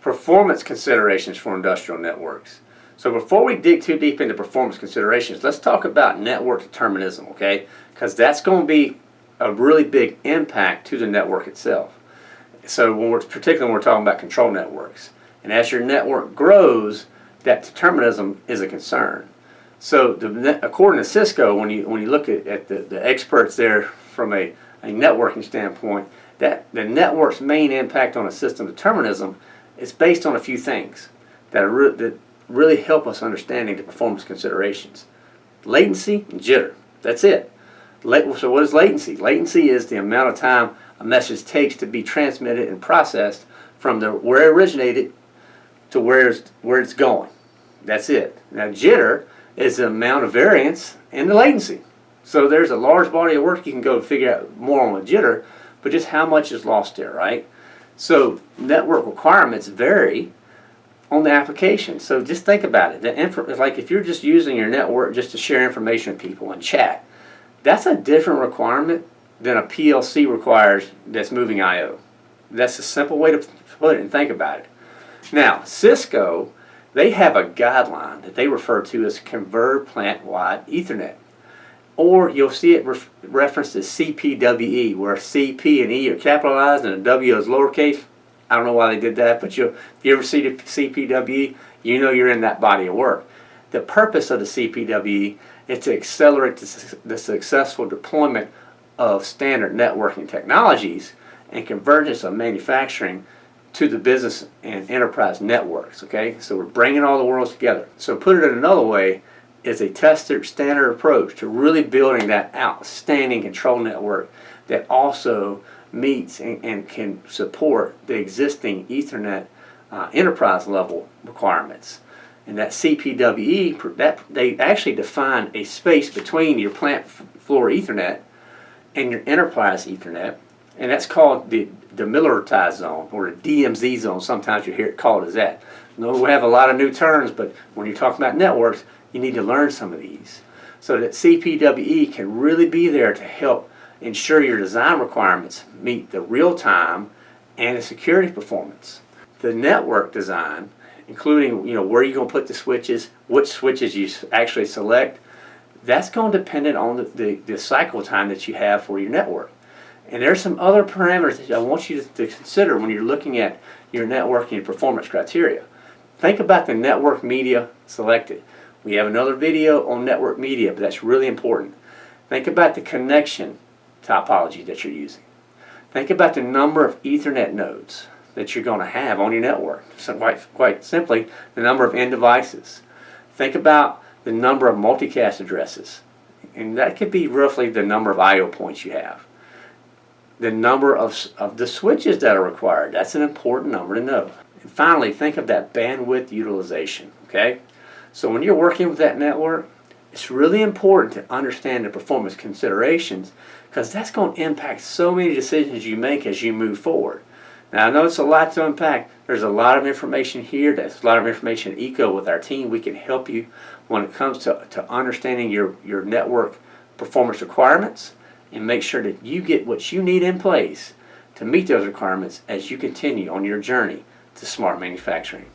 performance considerations for industrial networks. So before we dig too deep into performance considerations, let's talk about network determinism, okay? Because that's going to be a really big impact to the network itself. So when we're, particularly when we're talking about control networks. And as your network grows, that determinism is a concern. So the, according to Cisco, when you, when you look at, at the, the experts there from a, a networking standpoint, that the network's main impact on a system determinism is based on a few things that, are that really help us understanding the performance considerations. Latency and jitter. That's it. So what is latency? Latency is the amount of time a message takes to be transmitted and processed from the where it originated to where it's, where it's going. That's it. Now jitter is the amount of variance in the latency. So there's a large body of work you can go figure out more on the jitter, but just how much is lost there, right? So network requirements vary on the application. So just think about it. The like if you're just using your network just to share information with people and chat, that's a different requirement than a PLC requires that's moving I.O. That's a simple way to put it and think about it. Now, Cisco, they have a guideline that they refer to as Converged Plant-Wide Ethernet. Or you'll see it ref referenced as CPWE, where C, P, and E are capitalized and a W is lowercase. I don't know why they did that, but you if you ever see the CPWE, you know you're in that body of work. The purpose of the CPWE is to accelerate the, the successful deployment of standard networking technologies and convergence of manufacturing to the business and enterprise networks, okay? So we're bringing all the worlds together. So put it in another way, it's a tested standard approach to really building that outstanding control network that also meets and, and can support the existing Ethernet uh, enterprise level requirements. And that CPWE, that they actually define a space between your plant floor Ethernet and your enterprise Ethernet, and that's called the demilitarized zone or the DMZ zone. Sometimes you hear it called as that. No, we have a lot of new terms, but when you're talking about networks, you need to learn some of these. So that CPWE can really be there to help ensure your design requirements meet the real-time and the security performance. The network design, including you know where you're going to put the switches, which switches you actually select, that's going to depend on the, the, the, cycle time that you have for your network. And there's some other parameters that I want you to, to consider when you're looking at your networking performance criteria. Think about the network media selected. We have another video on network media, but that's really important. Think about the connection topology that you're using. Think about the number of Ethernet nodes that you're going to have on your network. So quite, quite simply, the number of end devices. Think about the number of multicast addresses. And that could be roughly the number of I.O. points you have. The number of, of the switches that are required. That's an important number to know. And finally, think of that bandwidth utilization. Okay? So when you're working with that network, it's really important to understand the performance considerations because that's going to impact so many decisions you make as you move forward. Now I know it's a lot to unpack. There's a lot of information here. There's a lot of information ECO with our team. We can help you when it comes to, to understanding your, your network performance requirements and make sure that you get what you need in place to meet those requirements as you continue on your journey to smart manufacturing.